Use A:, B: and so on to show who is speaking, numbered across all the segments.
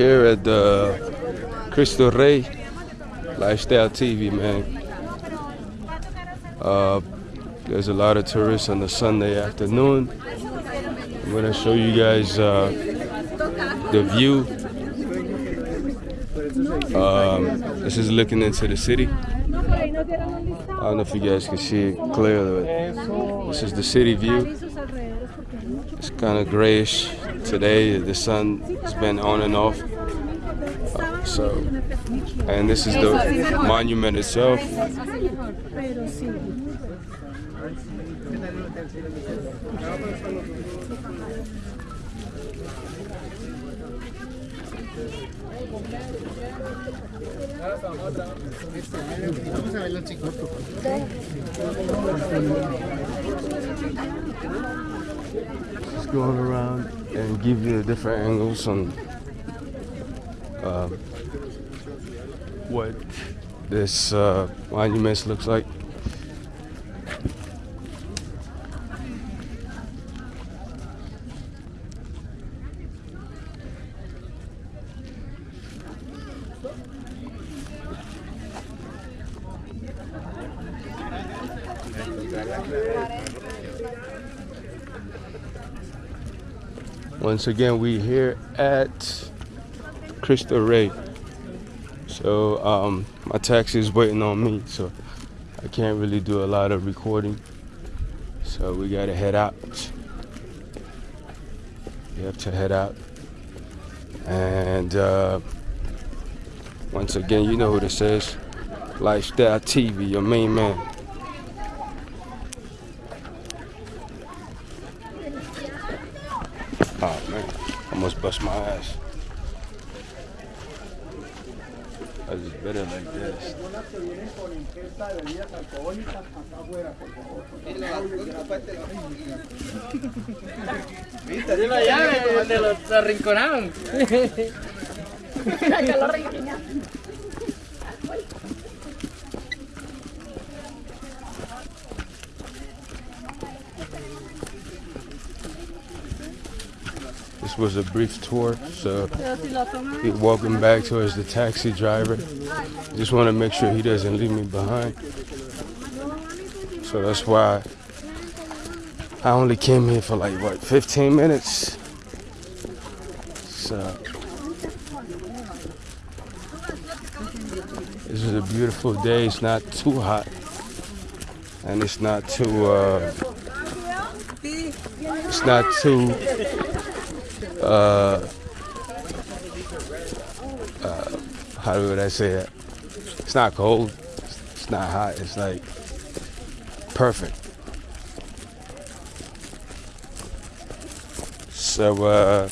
A: here at the Cristo Rey Lifestyle TV, man. Uh, there's a lot of tourists on the Sunday afternoon. I'm gonna show you guys uh, the view. Um, this is looking into the city. I don't know if you guys can see it clearly, but this is the city view. It's kind of grayish today. The sun has been on and off. So, and this is the monument itself. Just going around and give you different angles on um, what this uh, monument looks like. Once again, we here at Cristo Rey. So um, my taxi is waiting on me, so I can't really do a lot of recording. So we gotta head out. We have to head out. And uh, once again, you know who this is. Lifestyle TV, your main man. Almost bust my ass. I just better like this.
B: Tiene la llave de los arrinconados.
A: This was a brief tour, so we're walking back towards the taxi driver. Just want to make sure he doesn't leave me behind. So that's why I only came here for like what 15 minutes. So this is a beautiful day. It's not too hot, and it's not too. Uh, it's not too uh, uh, how would I say it? It's not cold. It's not hot. It's like perfect. So uh,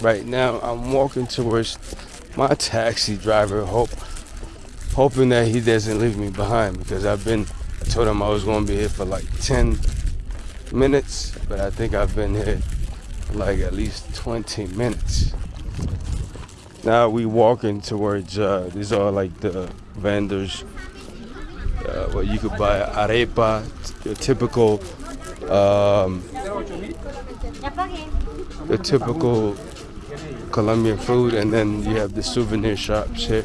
A: right now I'm walking towards my taxi driver, hope hoping that he doesn't leave me behind because I've been. I told him I was going to be here for like 10 minutes, but I think I've been here like at least 20 minutes. Now we walking towards, uh, these are like the vendors uh, where you could buy arepa, the typical, um, the typical Colombian food, and then you have the souvenir shops here.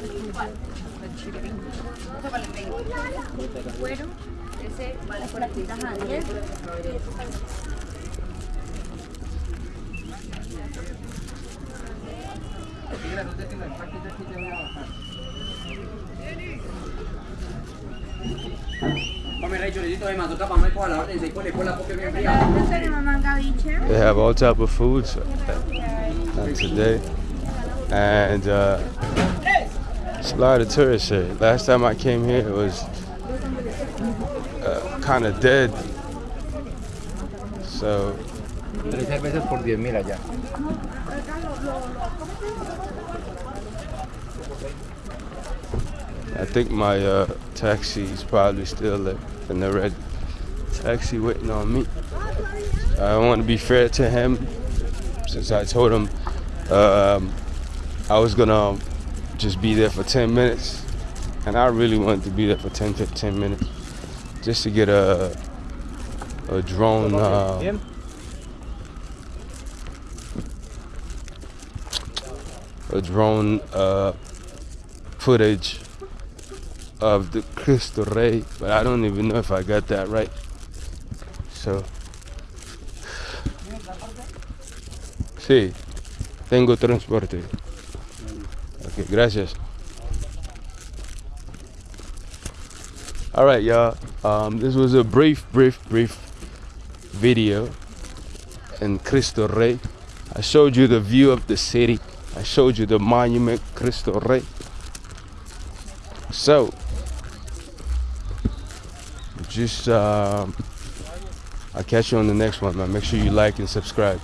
A: They have all type of foods uh, today, and uh, it's a lot of tourists here. Last time I came here, it was uh, kind of dead. So
B: Tres cervezas por 10 allá.
A: I think my uh, taxi is probably still in the red taxi waiting on me. I want to be fair to him since I told him um, I was gonna just be there for 10 minutes and I really wanted to be there for 10 15 minutes just to get a a drone uh, a drone uh, footage of the Cristo Rey, but I don't even know if I got that right. So, sí, tengo transporte. Okay, gracias. All right, y'all. Um, this was a brief, brief, brief video in Cristo Rey. I showed you the view of the city. I showed you the monument Cristo Rey. So, just um, I'll catch you on the next one, man. Make sure you like and subscribe.